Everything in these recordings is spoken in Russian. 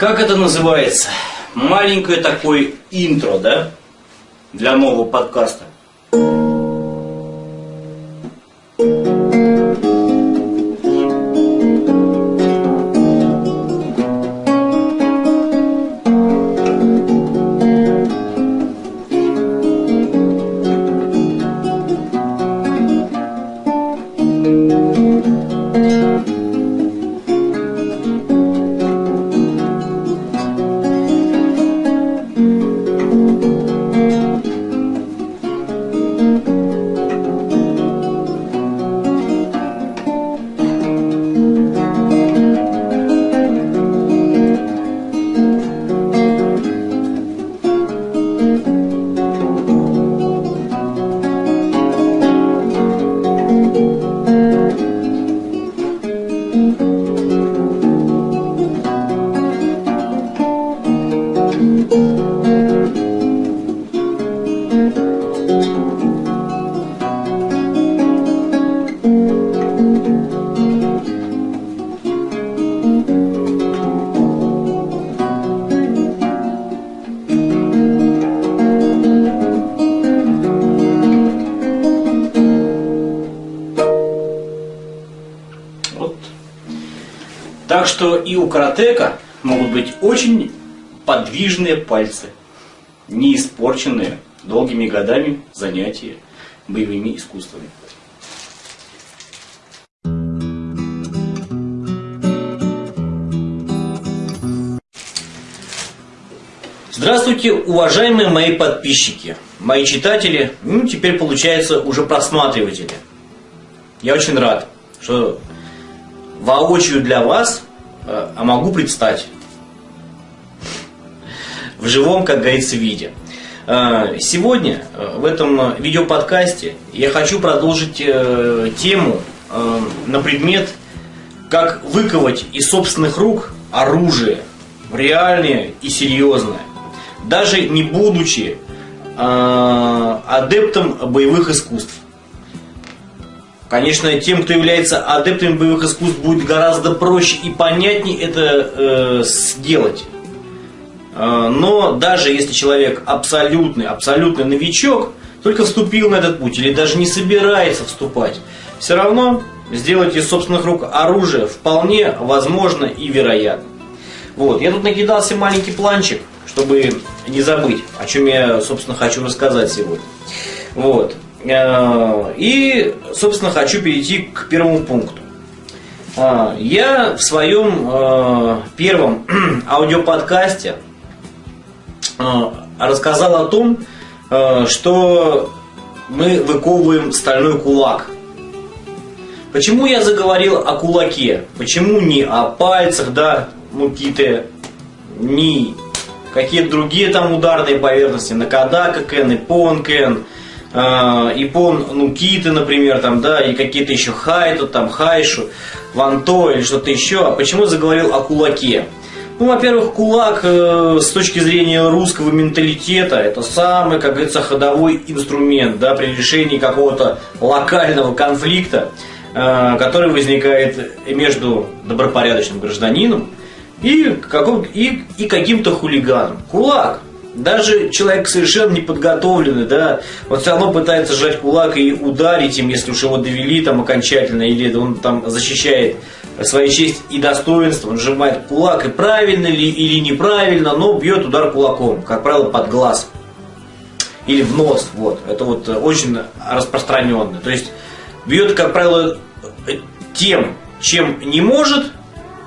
как это называется? Маленькое такое интро, да? Для нового подкаста. Так что и у каратека могут быть очень подвижные пальцы, не испорченные долгими годами занятия боевыми искусствами. Здравствуйте, уважаемые мои подписчики, мои читатели, ну теперь получается уже просматриватели. Я очень рад, что воочию для вас, э, а могу предстать в живом, как говорится, виде. Э, Сегодня э, в этом видеоподкасте я хочу продолжить тему на предмет, как выковать из собственных рук оружие, реальное и серьезное, даже не будучи адептом боевых искусств. Конечно, тем, кто является адептами боевых искусств, будет гораздо проще и понятнее это э, сделать. Э, но даже если человек абсолютный, абсолютный новичок, только вступил на этот путь или даже не собирается вступать, все равно сделать из собственных рук оружие вполне возможно и вероятно. Вот, я тут накидался маленький планчик, чтобы не забыть, о чем я, собственно, хочу рассказать сегодня. Вот. Э, и, собственно, хочу перейти к первому пункту. Э, я в своем э, первом аудиоподкасте рассказал о том, что мы выковываем стальной кулак. Почему я заговорил о кулаке? Почему не о пальцах, да, ну какие-то, не какие-то другие там ударные поверхности, накадака кен, ипон кен, э, Ипон Нукиты, например, там, да, и какие-то еще Хайту, там, Хайшу, Ванто или что-то еще. А почему заговорил о кулаке? Ну, во-первых, кулак э, с точки зрения русского менталитета это самый, как говорится, ходовой инструмент да, при решении какого-то локального конфликта, э, который возникает между добропорядочным гражданином и, каком, и, и каким-то хулиганом. Кулак даже человек совершенно неподготовленный, да, он все равно пытается сжать кулак и ударить им, если уж его довели там окончательно, или он там защищает свою честь и достоинство, он сжимает кулак, и правильно ли или неправильно, но бьет удар кулаком, как правило, под глаз или в нос, вот, это вот очень распространенно, то есть бьет, как правило, тем, чем не может,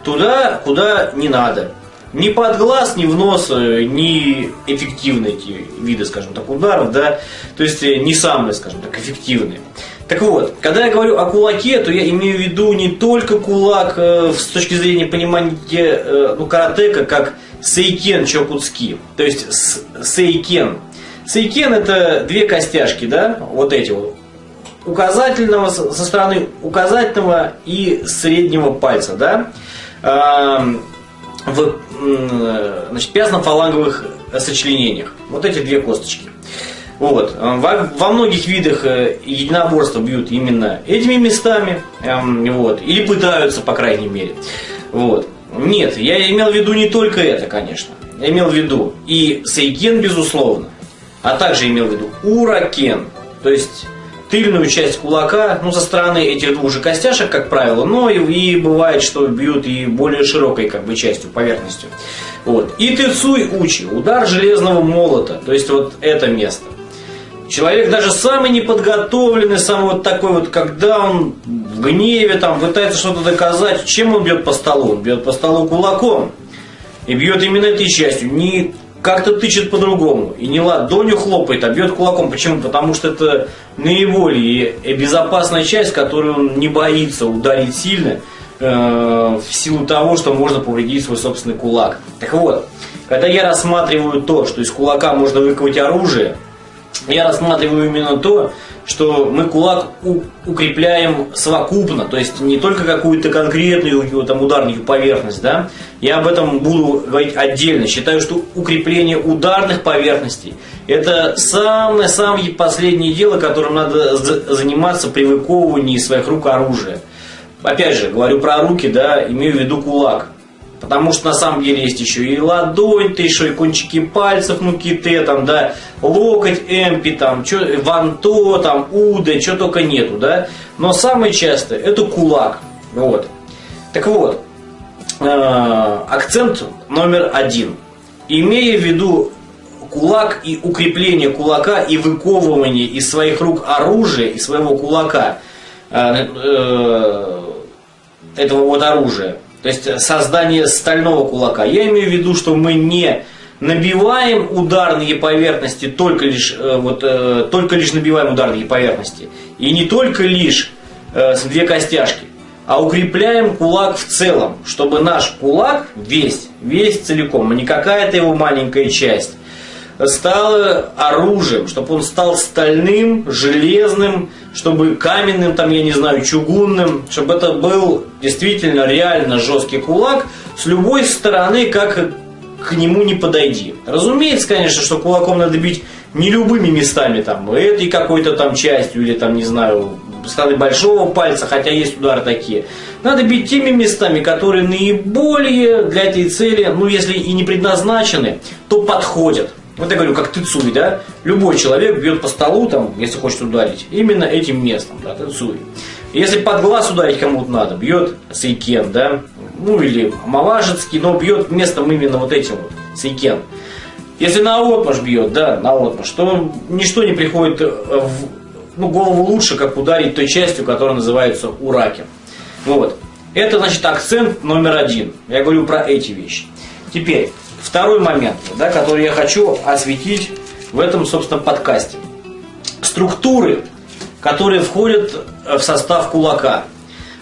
туда, куда не надо. Ни под глаз, ни в нос, э, не эффективные эти виды, скажем так, ударов, да, то есть э, не самые, скажем так, эффективные. Так вот, когда я говорю о кулаке, то я имею в виду не только кулак э, с точки зрения понимания э, ну, каратека, как сейкен чокутски, то есть сейкен. Сейкен это две костяшки, да, вот эти вот, указательного со стороны указательного и среднего пальца, да, в значит, пязно-фаланговых сочленениях. Вот эти две косточки. Вот. Во, во многих видах э, единоборства бьют именно этими местами, эм, вот, или пытаются, по крайней мере. Вот. Нет, я имел в виду не только это, конечно. Я имел в виду и Сейкен, безусловно, а также имел в виду Уракен, то есть тыльную часть кулака, ну, со стороны этих двух же костяшек, как правило, но и, и бывает, что бьют и более широкой как бы частью, поверхностью. Вот. И Тыцуй Учи, удар железного молота, то есть вот это место. Человек даже самый неподготовленный, самый вот такой вот, когда он в гневе там пытается что-то доказать, чем он бьет по столу? Он бьет по столу кулаком. И бьет именно этой частью. Не как-то тычет по-другому. И не ладонью хлопает, а бьет кулаком. Почему? Потому что это наиболее безопасная часть, которую он не боится ударить сильно, э, в силу того, что можно повредить свой собственный кулак. Так вот, когда я рассматриваю то, что из кулака можно выковать оружие, я рассматриваю именно то, что мы кулак укрепляем совокупно, то есть не только какую-то конкретную там, ударную поверхность, да, я об этом буду говорить отдельно. Считаю, что укрепление ударных поверхностей – это самое-самое последнее дело, которым надо заниматься при выковывании своих рук оружия. Опять же, говорю про руки, да, имею в виду кулак. Потому что на самом деле есть еще и ладонь, ты еще и кончики пальцев, ну ките, там, да, локоть, эмпи, там, чё, ванто, там, уды, что только нету, да. Но самое частое это кулак. Вот. Так вот, э, акцент номер один. Имея в виду кулак и укрепление кулака и выковывание из своих рук оружия, из своего кулака, э, э, этого вот оружия, то есть создание стального кулака. Я имею в виду, что мы не набиваем ударные поверхности только лишь, э, вот, э, только лишь набиваем ударные поверхности. И не только лишь э, две костяшки, а укрепляем кулак в целом, чтобы наш кулак весь, весь целиком, а не какая-то его маленькая часть, стал оружием, чтобы он стал стальным, железным, чтобы каменным, там, я не знаю, чугунным, чтобы это был действительно реально жесткий кулак, с любой стороны, как к нему не подойди. Разумеется, конечно, что кулаком надо бить не любыми местами, там, этой какой-то там частью, или там, не знаю, стороны большого пальца, хотя есть удары такие. Надо бить теми местами, которые наиболее для этой цели, ну, если и не предназначены, то подходят. Вот я говорю, как тыцуй, да? Любой человек бьет по столу, там, если хочет ударить, именно этим местом, да, тыцуй. Если под глаз ударить кому-то надо, бьет сейкен, да? Ну или малажецкий, но бьет местом именно вот этим вот, сейкен. Если на отмаш бьет, да, на отмаш, то ничто не приходит в ну, голову лучше, как ударить той частью, которая называется ураки. Вот. Это, значит, акцент номер один. Я говорю про эти вещи. Теперь, Второй момент, да, который я хочу осветить в этом, собственно, подкасте. Структуры, которые входят в состав кулака.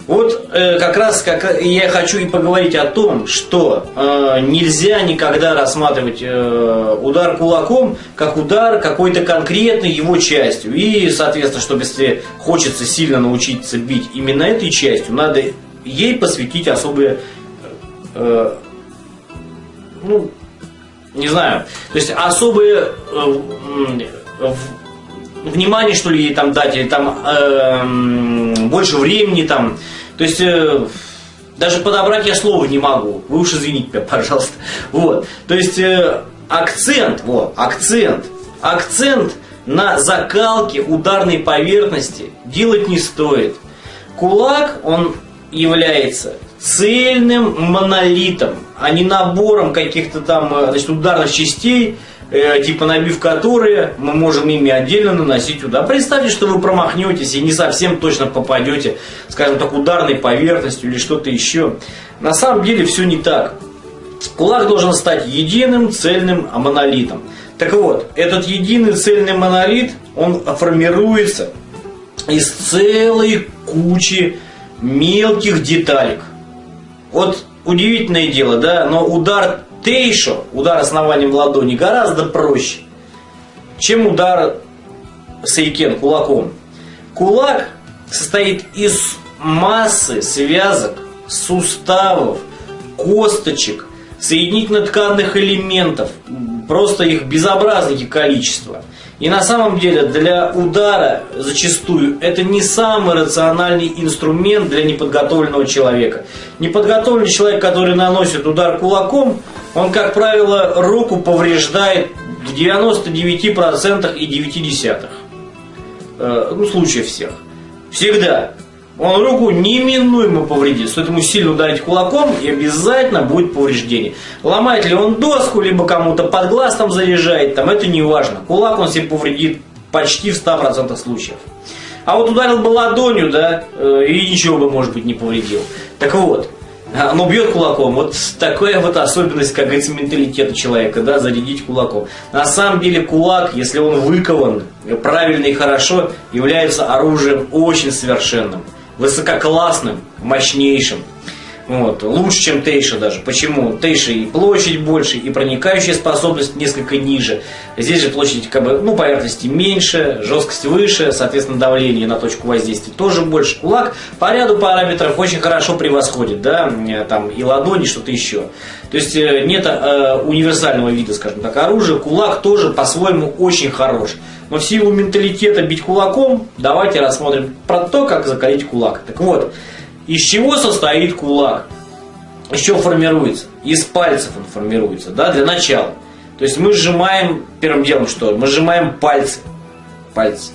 Вот э, как раз как я хочу и поговорить о том, что э, нельзя никогда рассматривать э, удар кулаком как удар какой-то конкретной его частью. И, соответственно, чтобы если хочется сильно научиться бить именно этой частью, надо ей посвятить особые э, ну, не знаю, то есть особое э, внимание, что ли, ей там дать, или там э, больше времени там, то есть э, даже подобрать я слова не могу, вы уж извините меня, пожалуйста, вот, то есть э, акцент, вот, акцент, акцент на закалке ударной поверхности делать не стоит. Кулак, он является цельным монолитом, а не набором каких-то там э, значит, ударных частей, э, типа набив которые мы можем ими отдельно наносить удар. Представьте, что вы промахнетесь и не совсем точно попадете, скажем так, ударной поверхностью или что-то еще. На самом деле все не так. Кулак должен стать единым, цельным монолитом. Так вот, этот единый цельный монолит, он формируется из целой кучи мелких деталек. Вот удивительное дело, да, но удар тейшо, удар основанием ладони, гораздо проще, чем удар сейкен кулаком. Кулак состоит из массы связок, суставов, косточек, соединительно-тканных элементов, просто их безобразное количество. И на самом деле для удара зачастую это не самый рациональный инструмент для неподготовленного человека. Неподготовленный человек, который наносит удар кулаком, он, как правило, руку повреждает в 99% и 9 десятых. Э, ну, случаев всех. Всегда. Он руку неминуемо повредит. Стоит ему сильно ударить кулаком, и обязательно будет повреждение. Ломает ли он доску, либо кому-то под глаз там заряжает, там это не важно. Кулак он себе повредит почти в 100% случаев. А вот ударил бы ладонью, да, э, и ничего бы, может быть, не повредил. Так вот, оно бьет кулаком. Вот такая вот особенность, как говорится, менталитета человека, да, зарядить кулаком. На самом деле кулак, если он выкован правильно и хорошо, является оружием очень совершенным высококлассным, мощнейшим. Вот, лучше, чем Тейша даже. Почему? Тейша и площадь больше, и проникающая способность несколько ниже. Здесь же площадь как бы, ну, поверхности меньше, жесткость выше, соответственно, давление на точку воздействия тоже больше. Кулак по ряду параметров очень хорошо превосходит, да, там и ладони, что-то еще. То есть э, нет э, универсального вида, скажем так, оружия. Кулак тоже по-своему очень хорош. Но в силу менталитета бить кулаком, давайте рассмотрим про то, как закалить кулак. Так вот, из чего состоит кулак? Из чего формируется? Из пальцев он формируется, да, для начала. То есть мы сжимаем, первым делом что? Мы сжимаем пальцы. Пальцы.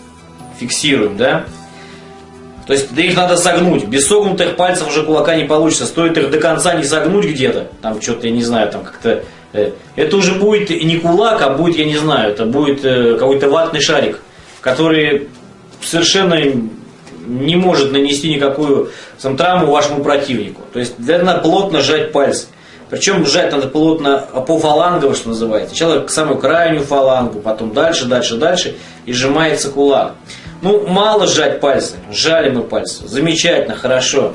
Фиксируем, да? То есть их надо согнуть. Без согнутых пальцев уже кулака не получится. Стоит их до конца не согнуть где-то. Там что-то, я не знаю, там как-то это уже будет не кулак, а будет, я не знаю, это будет э, какой-то ватный шарик, который совершенно не может нанести никакую сам, травму вашему противнику. То есть для надо плотно сжать пальцы. Причем сжать надо плотно по фалангово, что называется. Сначала к самую крайнюю фалангу, потом дальше, дальше, дальше, и сжимается кулак. Ну, мало сжать пальцы, сжали мы пальцы, замечательно, хорошо.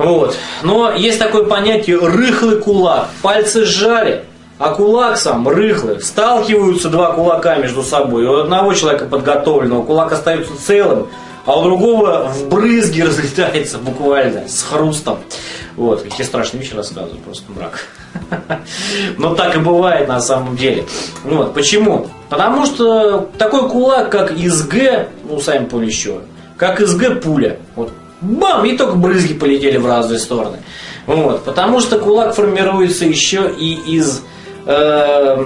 Вот. Но есть такое понятие рыхлый кулак. Пальцы сжали, а кулак сам рыхлый. Сталкиваются два кулака между собой. У одного человека подготовленного кулак остается целым, а у другого в брызги разлетается буквально с хрустом. Вот, какие страшные вещи рассказываю, просто мрак. Но так и бывает на самом деле. Вот, почему? Потому что такой кулак, как из Г, ну, сами поняли еще, как из Г пуля. Вот бам, и только брызги полетели в разные стороны. Вот, потому что кулак формируется еще и из э,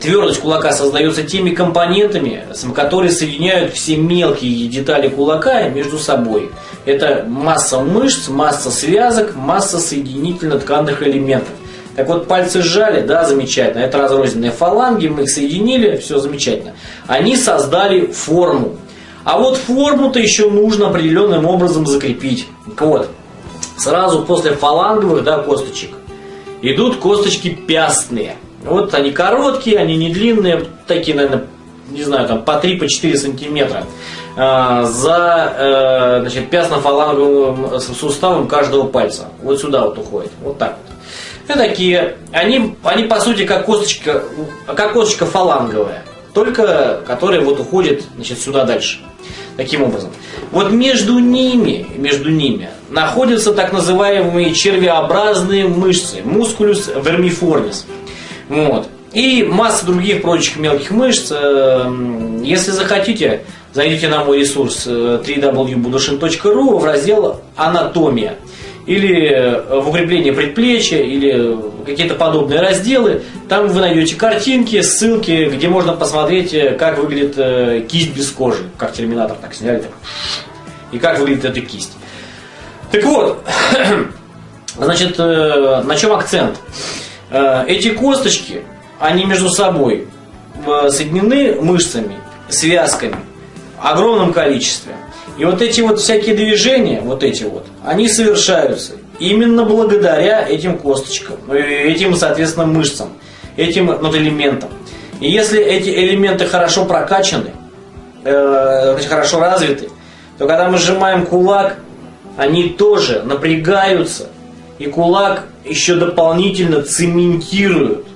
твердость кулака создается теми компонентами, которые соединяют все мелкие детали кулака между собой. Это масса мышц, масса связок, масса соединительно-тканных элементов. Так вот, пальцы сжали, да, замечательно. Это разрозненные фаланги, мы их соединили, все замечательно. Они создали форму. А вот форму-то еще нужно определенным образом закрепить. Вот. Сразу после фаланговых да, косточек идут косточки пястные. Вот они короткие, они не длинные, такие, наверное, не знаю, там по 3-4 по сантиметра а, за э, значит, пястно-фаланговым суставом каждого пальца. Вот сюда вот уходит. Вот так вот. Это такие, они, они по сути как косточка, как косточка фаланговая, только которая вот уходит значит, сюда дальше. Таким образом. Вот между ними, между ними находятся так называемые червеобразные мышцы, мускулюс вермиформис. Вот. И масса других прочих мелких мышц. Э, если захотите, зайдите на мой ресурс э, www.budushin.ru в раздел «Анатомия» или э, в укрепление предплечья, или какие-то подобные разделы. Там вы найдете картинки, ссылки, где можно посмотреть, э, как выглядит э, кисть без кожи. Как терминатор так сняли. Так. И как выглядит эта кисть. Так вот, значит, на чем акцент? Эти косточки, они между собой соединены мышцами, связками, в огромном количестве. И вот эти вот всякие движения, вот эти вот, они совершаются именно благодаря этим косточкам, э, этим, соответственно, мышцам, этим вот элементам. И если эти элементы хорошо прокачаны, э, хорошо развиты, то когда мы сжимаем кулак, они тоже напрягаются, и кулак еще дополнительно цементируют,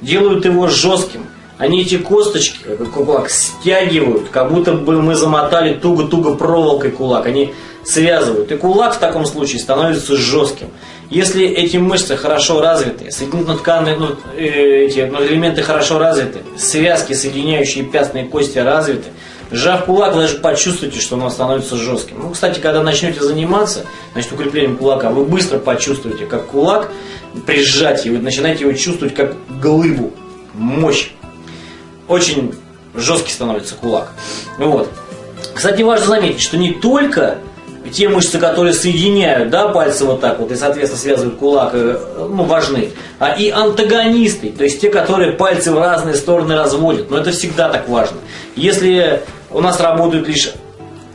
делают его жестким. Они эти косточки, как кулак, стягивают, как будто бы мы замотали туго-туго проволокой кулак. Они связывают. И кулак в таком случае становится жестким. Если эти мышцы хорошо развиты, соединительно-тканные ну, э, эти ну, элементы хорошо развиты, связки, соединяющие пястные кости развиты, сжав кулак, вы даже почувствуете, что он становится жестким. Ну, кстати, когда начнете заниматься, значит, укреплением кулака, вы быстро почувствуете, как кулак при сжатии, вы начинаете его чувствовать как глыбу, мощь. Очень жесткий становится кулак. Вот. Кстати, важно заметить, что не только те мышцы, которые соединяют да, пальцы вот так вот и, соответственно, связывают кулак, э, ну, важны, а и антагонисты, то есть те, которые пальцы в разные стороны разводят. Но это всегда так важно. Если у нас работают лишь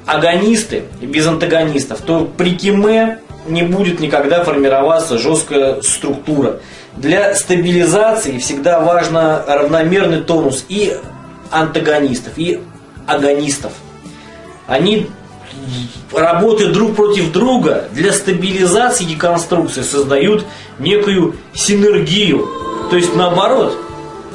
агонисты без антагонистов, то при киме не будет никогда формироваться жесткая структура. Для стабилизации всегда важно равномерный тонус и антагонистов, и агонистов. Они работают друг против друга для стабилизации деконструкции, создают некую синергию. То есть наоборот,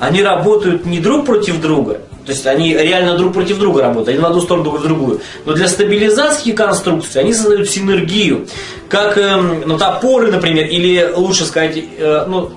они работают не друг против друга, то есть они реально друг против друга работают, один в одну сторону, друг в другую. Но для стабилизации конструкции они создают синергию. Как э, ну, топоры, например, или лучше сказать, э, ну,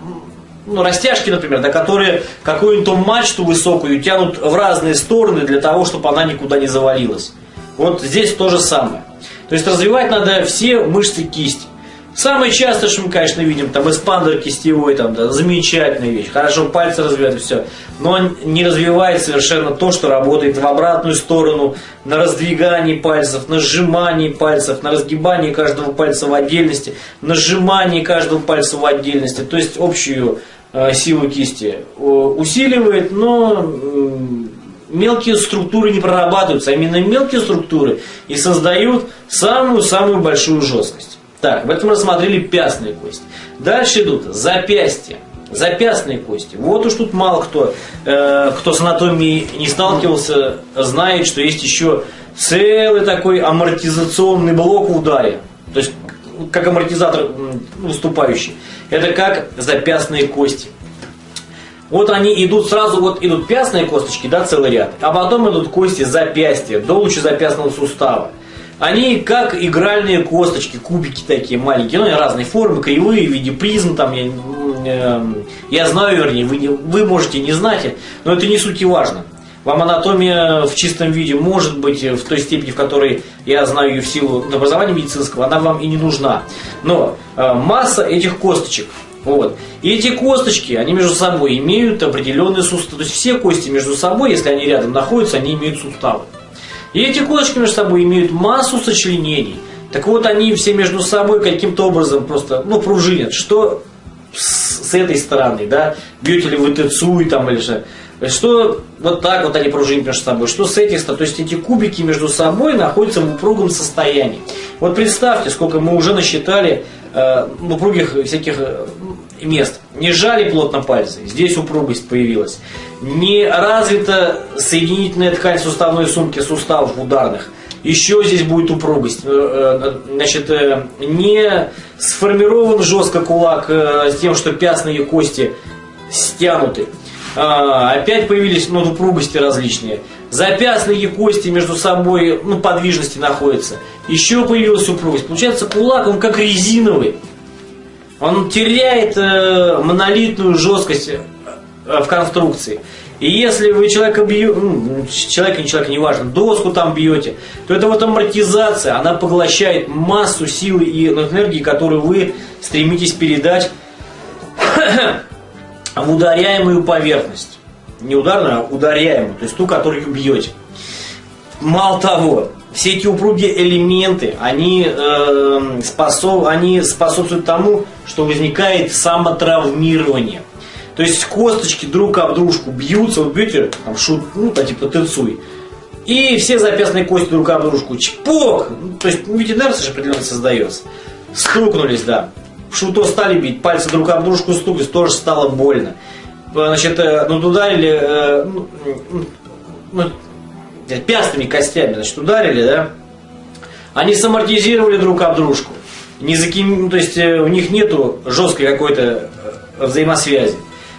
ну, растяжки, например, да, которые какую-нибудь мачту высокую тянут в разные стороны для того, чтобы она никуда не завалилась. Вот здесь то же самое. То есть развивать надо все мышцы кисти. Самое частое, что мы, конечно, видим, там эспандер кистевой, там, да, замечательная вещь, хорошо пальцы развивают, все. Но не развивает совершенно то, что работает в обратную сторону, на раздвигании пальцев, на сжимании пальцев, на разгибании каждого пальца в отдельности, на сжимании каждого пальца в отдельности. То есть общую э, силу кисти э, усиливает, но э, мелкие структуры не прорабатываются, а именно мелкие структуры и создают самую-самую большую жесткость. Так, в этом рассмотрели пястные кости. Дальше идут запястья. Запястные кости. Вот уж тут мало кто, э, кто с анатомией не сталкивался, знает, что есть еще целый такой амортизационный блок в ударе. То есть, как амортизатор выступающий. Это как запястные кости. Вот они идут сразу, вот идут пястные косточки, да, целый ряд, а потом идут кости запястья, до лучезапястного сустава. Они как игральные косточки, кубики такие маленькие, ну, разные формы, кривые, в виде призм, там, я, э, я знаю, вернее, вы, не, вы можете не знать, но это не суть и важно. Вам анатомия в чистом виде может быть в той степени, в которой я знаю ее в силу образования медицинского, она вам и не нужна. Но э, масса этих косточек, вот. И эти косточки, они между собой имеют определенные суставы. То есть все кости между собой, если они рядом находятся, они имеют суставы. И эти косточки между собой имеют массу сочленений. Так вот, они все между собой каким-то образом просто, ну, пружинят. Что с, этой стороны, да, бьете ли вы тецуй там или же, что вот так вот они пружинят между собой, что с этих сторон, то есть эти кубики между собой находятся в упругом состоянии. Вот представьте, сколько мы уже насчитали э, упругих всяких э, мест. Не сжали плотно пальцы, здесь упругость появилась. Не развита соединительная ткань суставной сумки суставов ударных. Еще здесь будет упругость. Э, э, значит, э, не сформирован жестко кулак с тем, что пястные кости стянуты. А, опять появились ну, упругости различные. Запястные кости между собой ну, подвижности находятся. Еще появилась упругость. Получается, кулак, он как резиновый. Он теряет э, монолитную жесткость в конструкции. И если вы человека бьете, ну, человека, не человека, неважно, доску там бьете, то это вот амортизация, она поглощает массу силы и энергии, которую вы стремитесь передать в ударяемую поверхность. Не ударную, а ударяемую, то есть ту, которую бьете. Мало того, все эти упругие элементы, они, э, способ, они способствуют тому, что возникает самотравмирование. То есть косточки друг об дружку бьются, вот бьете, там, шут, ну, да, типа тыцуй, и все запястные кости друг об дружку, чпок, ну, то есть, ну, ведь инерция же определенно создается. Стукнулись, да. Шуто стали бить, пальцы друг об дружку стукались, тоже стало больно. Значит, э, ну, ударили, э, ну, ну, пястыми костями, значит, ударили, да, они самортизировали друг об дружку. Не заким... Ну, то есть э, у них нету жесткой какой-то э, взаимосвязи.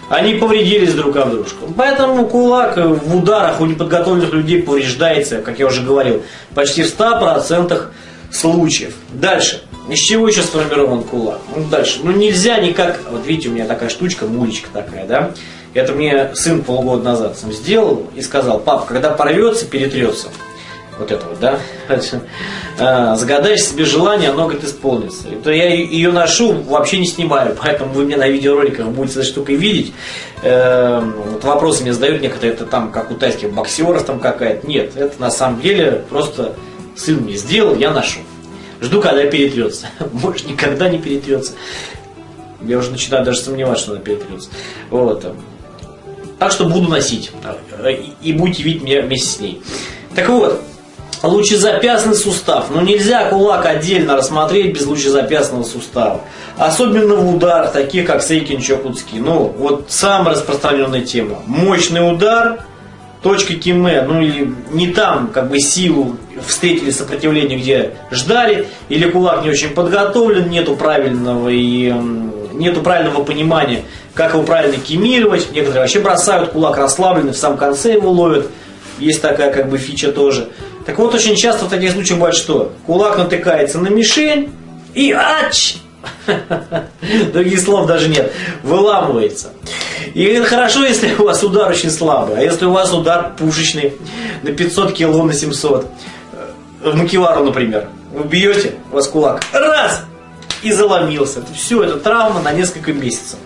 Они повредились друг об дружку. Поэтому кулак в ударах у неподготовленных людей повреждается, как я уже говорил, почти в 100% случаев. Дальше. Из чего еще сформирован кулак? Ну, дальше. Ну, нельзя никак... Вот видите, у меня такая штучка, мулечка такая, да? Это мне сын полгода назад сам сделал и сказал, пап, когда порвется, перетрется. Вот это вот, да? А, загадаешь себе желание, оно, говорит, исполнится. То я ее ношу, вообще не снимаю, поэтому вы меня на видеороликах будете этой штукой видеть. Эм, вот вопросы мне задают некоторые, это там, как у тайских боксеров там какая-то. Нет, это на самом деле просто сын мне сделал, я ношу. Жду, когда перетрется. Может, никогда не перетрется. Я уже начинаю даже сомневаться, что она перетрется. Вот. Так что буду носить. И будете видеть меня вместе с ней. Так вот, лучезапястный сустав. Ну нельзя кулак отдельно рассмотреть без лучезапястного сустава. Особенно в ударах, таких как Сейкин Чокутский. Ну, вот самая распространенная тема. Мощный удар, точка Киме, ну или не там как бы силу встретили сопротивление, где ждали, или кулак не очень подготовлен, нету правильного и нету правильного понимания, как его правильно кемировать. Некоторые вообще бросают кулак расслабленный, в самом конце его ловят. Есть такая как бы фича тоже. Так вот, очень часто в таких случаях бывает что? Кулак натыкается на мишень и ач! Других слов даже нет. Выламывается. И хорошо, если у вас удар очень слабый. А если у вас удар пушечный на 500 кило, на 700. В макевару, например. Вы бьете, у вас кулак. Раз! И заломился. Все, это травма на несколько месяцев.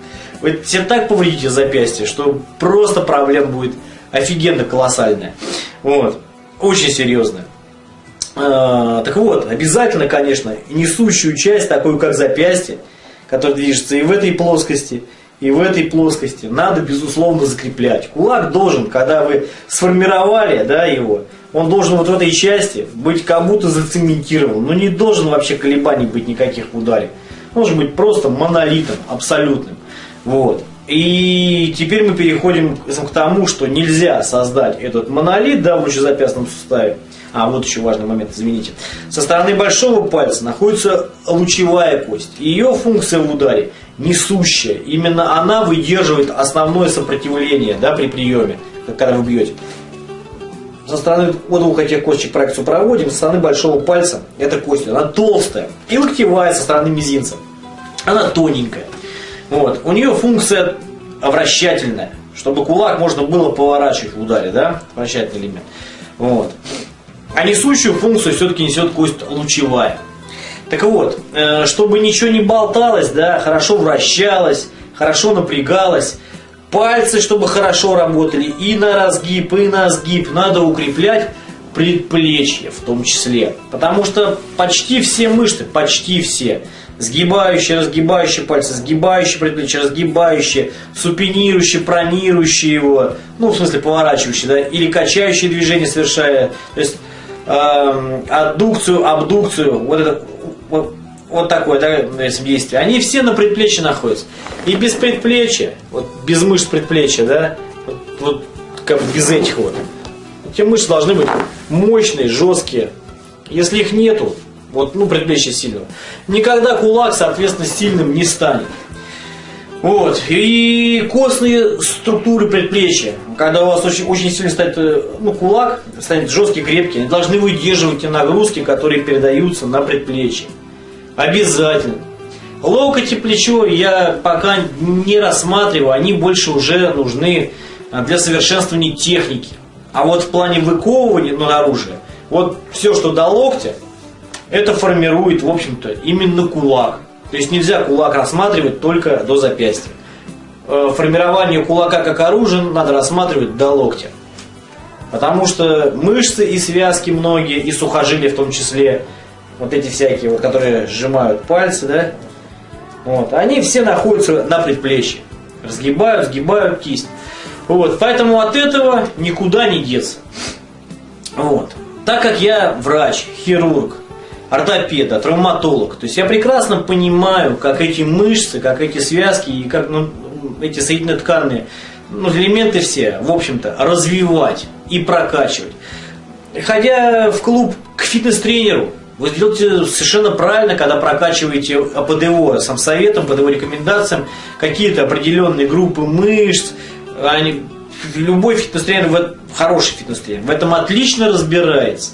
Вы себе так повредите запястье, что просто проблем будет офигенно колоссальная. Вот. Очень серьезная. А, так вот, обязательно, конечно, несущую часть, такую как запястье, которая движется и в этой плоскости, и в этой плоскости, надо, безусловно, закреплять. Кулак должен, когда вы сформировали да, его, он должен вот в этой части быть как будто зацементирован. Но не должен вообще колебаний быть никаких в ударе. Должен быть просто монолитом, абсолютным. Вот. И теперь мы переходим к тому, что нельзя создать этот монолит да, в лучезапястном суставе. А, вот еще важный момент, извините. Со стороны большого пальца находится лучевая кость. Ее функция в ударе несущая. Именно она выдерживает основное сопротивление да, при приеме, когда вы бьете. Со стороны вот двух этих косточек проекцию проводим, со стороны большого пальца эта кость, она толстая. И локтевая со стороны мизинца. Она тоненькая. Вот. У нее функция вращательная, чтобы кулак можно было поворачивать в ударе, да, вращательный элемент. Вот. А несущую функцию все-таки несет кость лучевая. Так вот, э, чтобы ничего не болталось, да, хорошо вращалось, хорошо напрягалось, пальцы, чтобы хорошо работали и на разгиб, и на сгиб, надо укреплять предплечье в том числе. Потому что почти все мышцы, почти все, сгибающие, разгибающие пальцы, сгибающие предплечье, разгибающие, супинирующие, пронирующие его, ну, в смысле, поворачивающие, да, или качающие движения совершая, то есть э, аддукцию, абдукцию, вот это, вот, вот такое да, действие, они все на предплечье находятся. И без предплечья, вот без мышц предплечья, да, вот, вот как без этих вот, эти мышцы должны быть мощные, жесткие. Если их нету, вот, ну, предплечье сильного. Никогда кулак, соответственно, сильным не станет. Вот. И костные структуры предплечья, когда у вас очень, очень сильно станет э, ну, кулак, станет жесткий, крепкий, они должны выдерживать те нагрузки, которые передаются на предплечье. Обязательно. Локоть и плечо я пока не рассматриваю, они больше уже нужны а, для совершенствования техники. А вот в плане выковывания ну, оружия, вот все, что до локтя, это формирует, в общем-то, именно кулак. То есть нельзя кулак рассматривать только до запястья. Э, формирование кулака как оружия надо рассматривать до локтя. Потому что мышцы и связки многие, и сухожилия в том числе, вот эти всякие, вот, которые сжимают пальцы, да, вот, они все находятся на предплечье. Разгибают, сгибают кисть. Вот, поэтому от этого никуда не деться. Вот. Так как я врач, хирург, ортопеда, травматолог. То есть я прекрасно понимаю, как эти мышцы, как эти связки и как ну, эти соединительно-тканные ну, элементы все, в общем-то, развивать и прокачивать. Ходя в клуб к фитнес-тренеру, вы делаете совершенно правильно, когда прокачиваете по ДВО, сам советом, ДВО рекомендациям, какие-то определенные группы мышц. Они, любой фитнес-тренер, хороший фитнес-тренер, в этом отлично разбирается.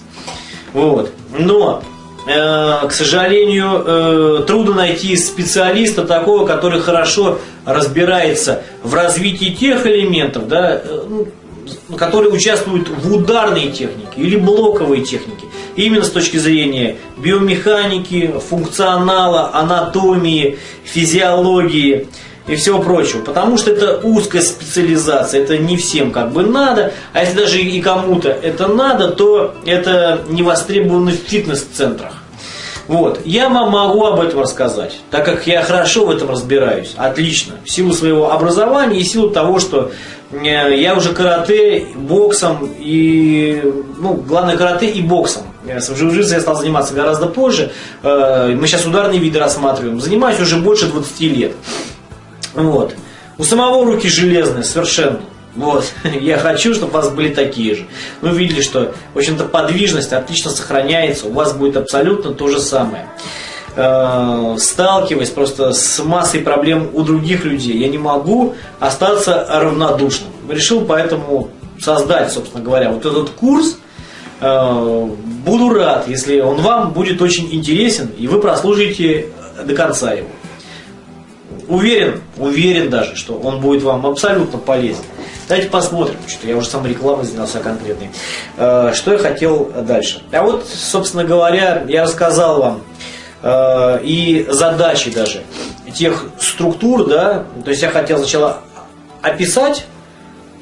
Вот. Но к сожалению, трудно найти специалиста такого, который хорошо разбирается в развитии тех элементов, да, ну, которые участвуют в ударной технике или блоковой технике. Именно с точки зрения биомеханики, функционала, анатомии, физиологии и всего прочего. Потому что это узкая специализация, это не всем как бы надо. А если даже и кому-то это надо, то это не востребовано в фитнес-центрах. Вот. Я вам могу об этом рассказать, так как я хорошо в этом разбираюсь, отлично, в силу своего образования и в силу того, что э, я уже карате, боксом и, ну, главное карате и боксом. С джиу-джитсу я стал заниматься гораздо позже. Э, мы сейчас ударные виды рассматриваем. Занимаюсь уже больше 20 лет. Вот. У самого руки железные совершенно. Вот. Я хочу, чтобы у вас были такие же. Вы видели, что, в общем-то, подвижность отлично сохраняется. У вас будет абсолютно то же самое. Э, сталкиваясь просто с массой проблем у других людей, я не могу остаться равнодушным. Решил поэтому создать, собственно говоря, вот этот курс. Э, буду рад, если он вам будет очень интересен, и вы прослушаете до конца его. Уверен, уверен даже, что он будет вам абсолютно полезен. Давайте посмотрим, что я уже сам рекламой занялся конкретной. Э, что я хотел дальше. А вот, собственно говоря, я рассказал вам э, и задачи даже тех структур, да, то есть я хотел сначала описать,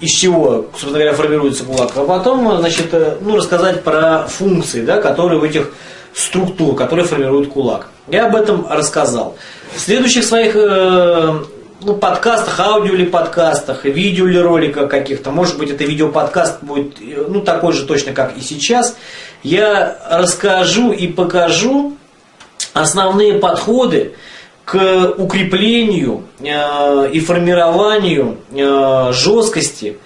из чего, собственно говоря, формируется кулак, а потом, значит, э, ну, рассказать про функции, да, которые в этих структур, которые формируют кулак. Я об этом рассказал. В следующих своих ну, подкастах, аудио или подкастах, видео или роликах каких-то, может быть, это видеоподкаст будет ну, такой же точно, как и сейчас, я расскажу и покажу основные подходы к укреплению э, и формированию э, жесткости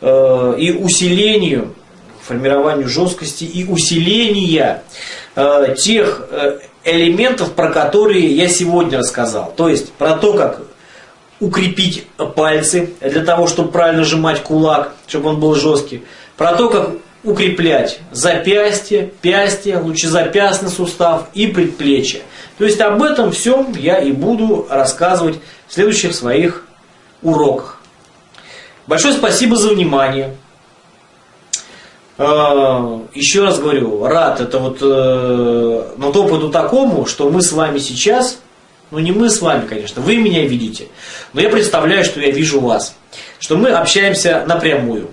э, и усилению формированию жесткости и усиления э, тех э, элементов, про которые я сегодня рассказал. То есть про то, как укрепить пальцы для того, чтобы правильно сжимать кулак, чтобы он был жесткий. Про то, как укреплять запястье, пястье, лучезапястный сустав и предплечье. То есть об этом всем я и буду рассказывать в следующих своих уроках. Большое спасибо за внимание. А, еще раз говорю, рад это вот, э, но опыту такому, что мы с вами сейчас ну не мы с вами, конечно, вы меня видите, но я представляю, что я вижу вас, что мы общаемся напрямую.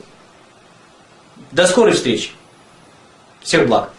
До скорой встречи. Всех благ.